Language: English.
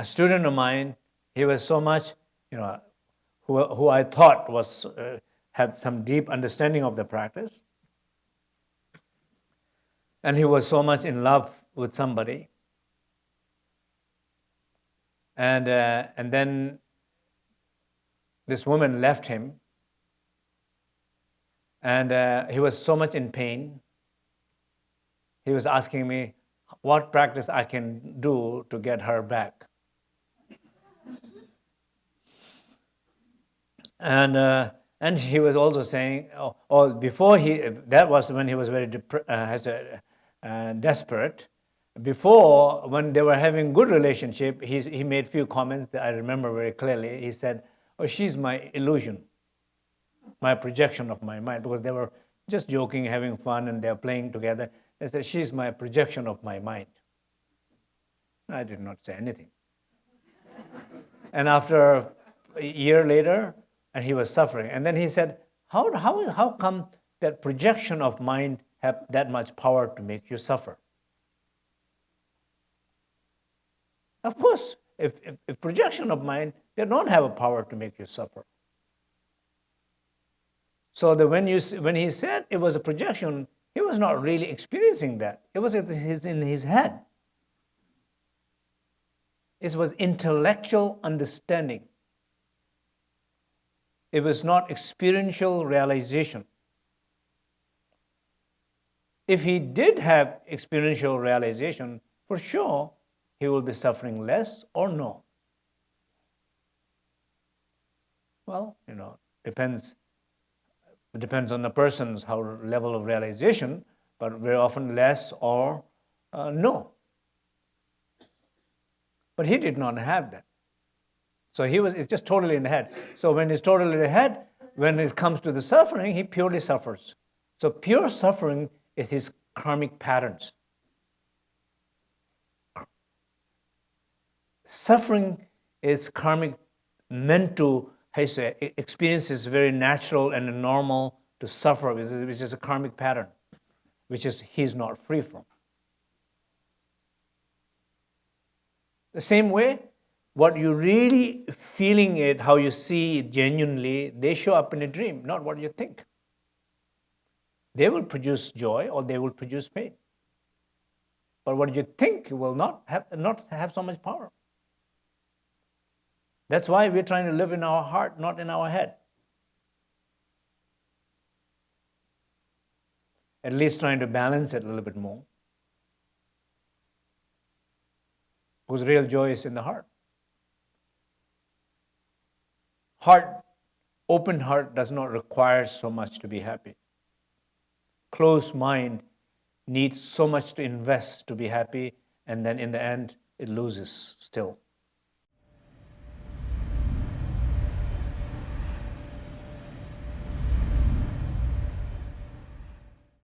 a student of mine, he was so much, you know, who, who I thought was, uh, had some deep understanding of the practice. And he was so much in love with somebody. And, uh, and then this woman left him. And uh, he was so much in pain. He was asking me what practice I can do to get her back. And, uh, and he was also saying, oh, oh, before he, that was when he was very uh, uh, desperate. Before, when they were having good relationship, he, he made few comments that I remember very clearly. He said, oh, she's my illusion, my projection of my mind, because they were just joking, having fun, and they're playing together. They said, she's my projection of my mind. I did not say anything. and after a year later, and he was suffering. And then he said, how, how, how come that projection of mind have that much power to make you suffer? Of course, if, if, if projection of mind, they don't have a power to make you suffer. So that when, you, when he said it was a projection, he was not really experiencing that. It was in his head. It was intellectual understanding. It was not experiential realization. If he did have experiential realization, for sure, he will be suffering less or no. Well, you know, depends. It depends on the person's how level of realization, but very often less or uh, no. But he did not have that. So he was, it's just totally in the head. So when it's totally in the head, when it comes to the suffering, he purely suffers. So pure suffering is his karmic patterns. Suffering is karmic, meant to, say, experience is very natural and normal to suffer, which is, which is a karmic pattern, which is he's not free from. The same way, what you really feeling it, how you see it genuinely, they show up in a dream, not what you think. They will produce joy or they will produce pain. But what you think will not have, not have so much power. That's why we're trying to live in our heart, not in our head. At least trying to balance it a little bit more. Because real joy is in the heart. Heart, open heart does not require so much to be happy. Closed mind needs so much to invest to be happy, and then in the end, it loses still.